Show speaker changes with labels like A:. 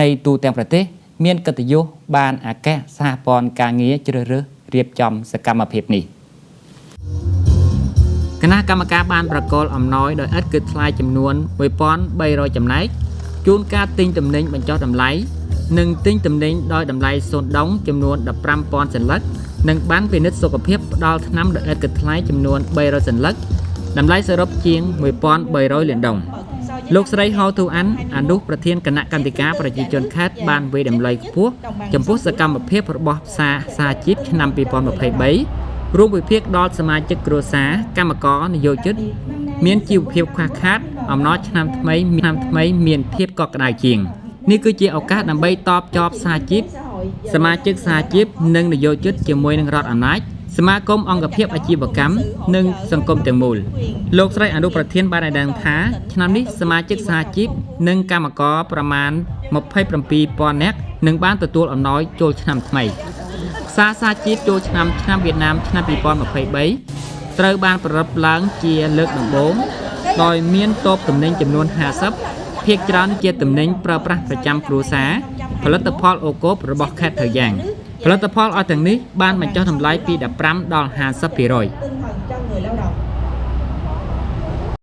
A: នៃទូទាំងប្រទេស មានកិត្តិយសបានអាកាសសហព័ន្ធការងារជ្រើសរើសរៀបចំសកម្មភាពនេះគណៈកម្មការបានប្រកល់អំណោយដោយឥតគិតថ្លៃចំនួន1300ចំណែកជូនការទិញទំនិញបញ្ចុះតម្លៃនិងទិញទំនិញដោយតម្លៃសូន្យដុងចំនួន15000សន្លឹកនិងបានពិនិត្យសុខភាពផ្ដល់ថ្នាំដោយឥតគិតថ្លៃចំនួន300សន្លឹកតម្លៃសរុបជាង1300លានដុងលោ កស្រីហៅទូអានអនុប្រធានគណៈកម្មាធិការប្រជាជនខេត្តបានវិយតម្លៃខ្ពស់ចំពោះសកម្មភាពរបស់ផ្សារសាជីពឆ្នាំ2023រួមវិភាគដល់សមាជិកគ្រួសារកម្មករនយោជិតមានជីវភាពខ្វះខាតអំណរឆ្នាំថ្មីឆ្នាំថ្មីមានភាពកក់ក្ដៅជាងនេះគឺជាឱកាសដើម្បីតបចប់សាជីពសមាជិកសាជីពនិងនយោជិតជាមួយនឹងរដ្ឋអំណាច សមាគមអង្គភាពអាជីវកម្មនិងសង្គមទាំងមូលលោកស្រីអនុប្រធានបានឲ្យដឹងថាឆ្នាំនេះសមាជិកសហជីពនិងកម្មករប្រមាណ27,000នាក់នឹងបានទទួលអំណោយចូលឆ្នាំថ្មីផ្សារសហជីពចូលឆ្នាំឆ្នាំវៀតណាមឆ្នាំ2023ត្រូវបានប្រារព្ធឡើងជាលើកដំបូងដោយមានតបទំនិញចំនួន50ភាគច្រើនជាទំនិញប្រើប្រាស់ប្រចាំគ្រួសារផលិតផលអូកូបរបស់ខេត្តត្រយ៉ាង ផលិតផលអស់ទាំងនេះបានបញ្ចុះតម្លៃពី 15 ដល់ 50%។